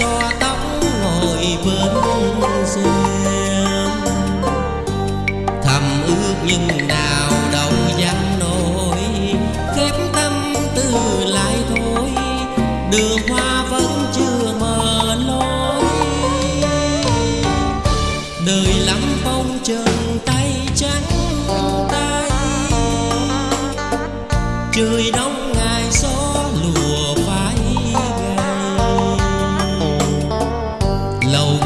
xoa tóc ngồi bên giường thầm ước nhưng nào đâu dám nổi, khép tâm tư lại thôi. Đường hoa vẫn chưa mở lối. Đời lắm phong trần tay trắng tay. Trời đông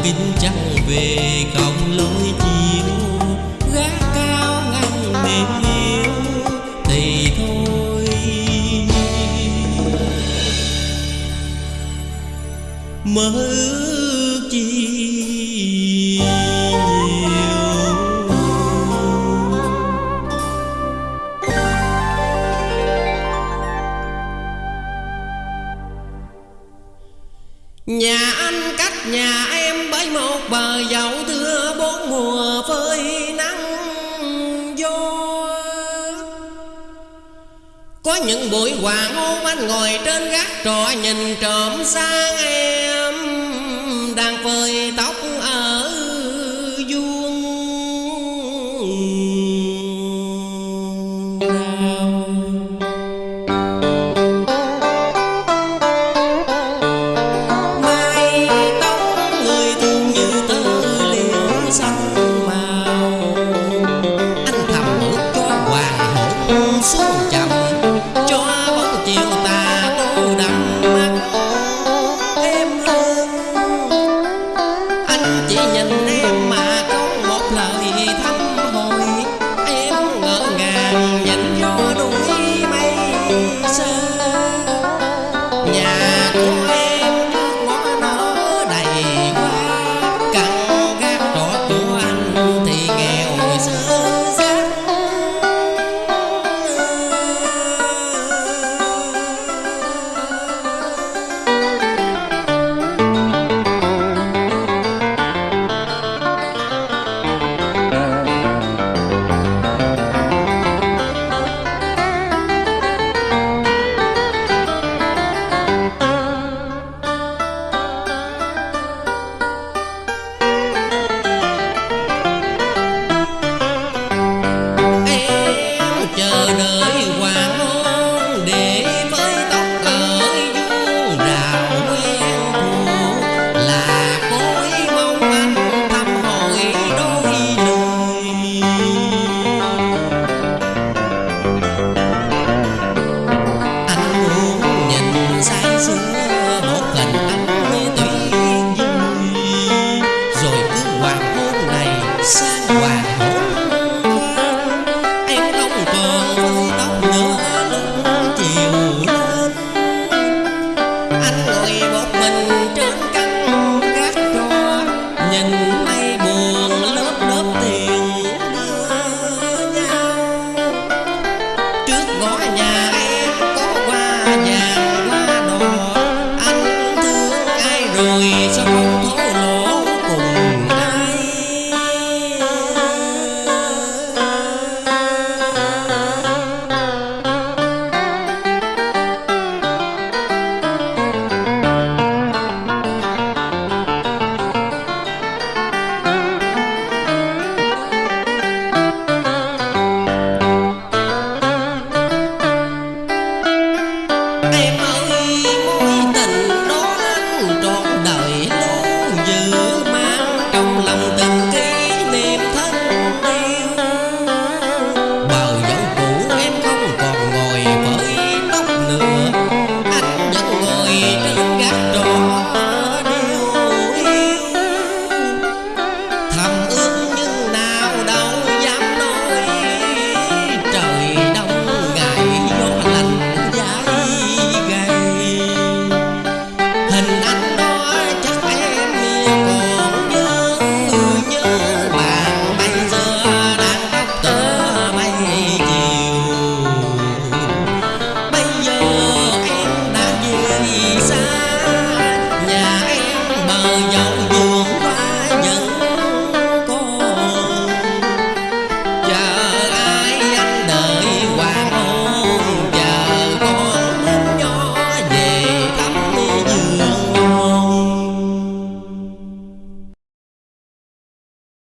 kính trắng về còng lối chiều. Gác cao ngăn mềm yếu, thì thôi. Mơ chi nhà anh cách nhà em bái một bà dậu thưa bốn mùa phơi nắng vô. Có những buổi hoàng hôn anh ngồi trên gác trọ nhìn trộm sang em đang phơi tóc ở vuông. gần xa nhà em bờ dầu